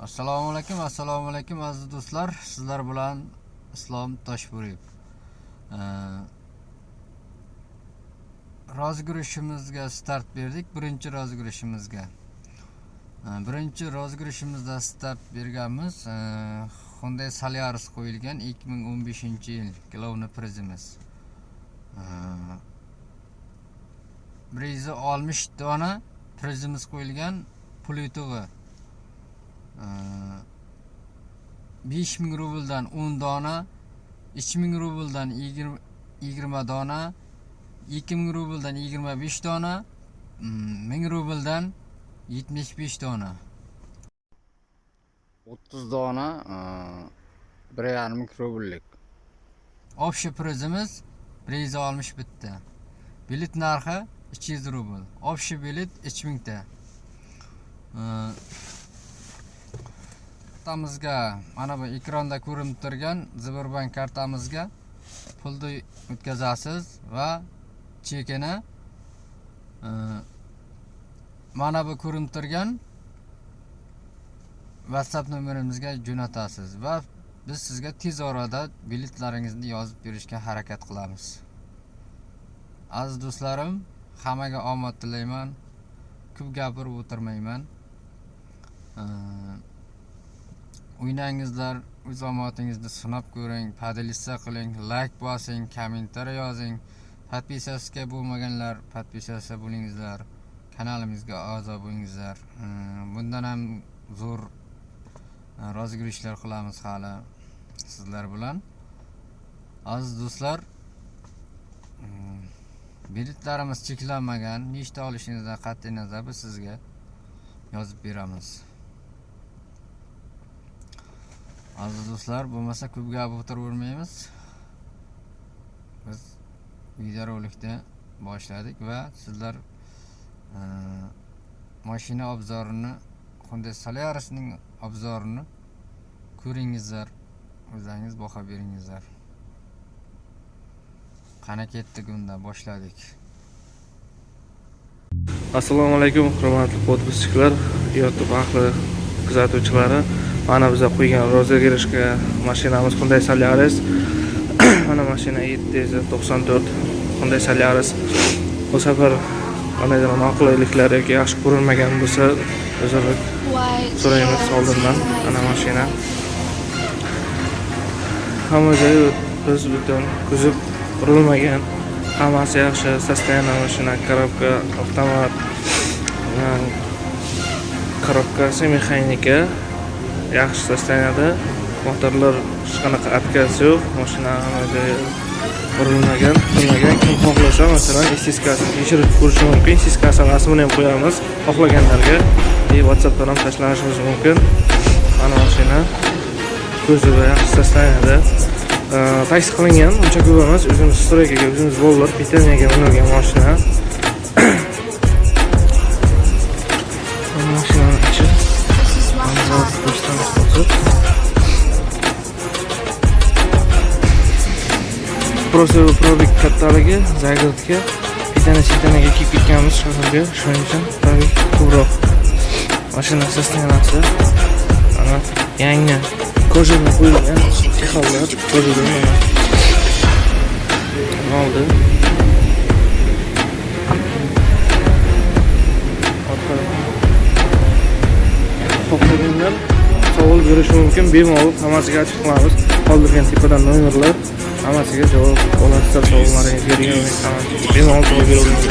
assalomu alaykum assalomu alaykum aziz do'stlar. Sizlar bilan islom toshburiyev rozgurishimizga start berdik birinchi rozgurishimizga birinchi rozgurishimizda start berganmiz. Hyundai solaris qo'yilgan 2015 yil главный prizimiz. Bir yuz oltmish dona prizimiz qo'yilgan pul yutug'i besh ming rubldan o'n dona uch ming rubldan yigirma dona ikki ming rubldan yigirma besh dona ming rubldan yetmish besh dona. O'ttiz dona bir yarim ming rubllik. Общий prizimiz bir yuz oltmish bitta. Bilet narxi uch yuz rubl. Общий bilet uch mingta kartamizga mana bu ekranda ko'rinib turgan Sberbank kartamizga pulni o'tkazasiz va chekini e, mana bu ko'rinib turgan whatsapp nomerimizga jo'natasiz va biz sizga tez orada biletlaringizni yozib berishga harakat qilamiz. Aziz do'stlarim hammaga omad tilayman. Ko'p gapirib o'tirmayman. E, o'ynangizlar o'z omadingizni sinab ko'ring podelitsiya qiling layk bosing kommentariy yozing. Podpisasga bo'lmaganlar podpisasa bo'lingizlar kanalimizga a'zo bo'lingizlar. Hmm, bundan ham zo'r e, rozgurishlar qilamiz hali sizlar bilan. Aziz do'stlar hmm, biletlarimiz cheklanmagan nechta olishingizdan qat'iy nazar biz sizga yozib beramiz. Aziz do'stlar bo'lmasa ko'p gap o'tiravermaymiz biz videorolikni boshladik va sizlar e, mashina obzorini Hyundai Solarisning obzorini ko'ringizlar o'zingiz baho beringizlar. Qani ketdik unda boshladik. Assalomu alaykum hurmatli podpisчиклар youtube ahli kuzatuvchilari. Mana biza qo'ygan rozыгрышga mashinamiz Hyundai Solaris. Mana mashina 794 Hyundai Solaris. Bu safar qandaydir noqulayliklar yoki yaxshi ko'rinmagan bo'lsa uzr so'raymiz oldindan mana mashina. Hamma joyi biz butun kuzib qurilmagan. Hammasi yaxshi состояние mashina коробка avtomat коробкасы mexanika yaxshi tashlanadi motorlar hech qanaqa отказ yo'q. Mashina urilmagan qilmagan kim xohlasa masalan istiskasini tekshirib ko'rishi mumkin. Istiskasi rasmini ham qo'yamiz. Xohlaganlarga и whatsappdan ham tashlanishimiz mumkin. Mana mashina ko'ziga yaxshi tashlanadi taksi qilingan uncha ko'p emas o'zimiz streykaga o'zimiz bolalar pitaniyaga minilgan mashina. Просто probik kattaligi загородка pitani sitanaga kiyib ketganmiz shaharga shuning uchun probik ko'proq mashina sosteniyasi mana yangi kojadan qo'yilgan chexollar kojadan oldi? Xohlaganlar savol berishi mumkin bemalol hammasiga ochiq qilamiz. Qoldirgan tepadan nomerlar. Hammasiga javob olasizlar savollaringizga degan umid qilaman bemalol javob beraveramiz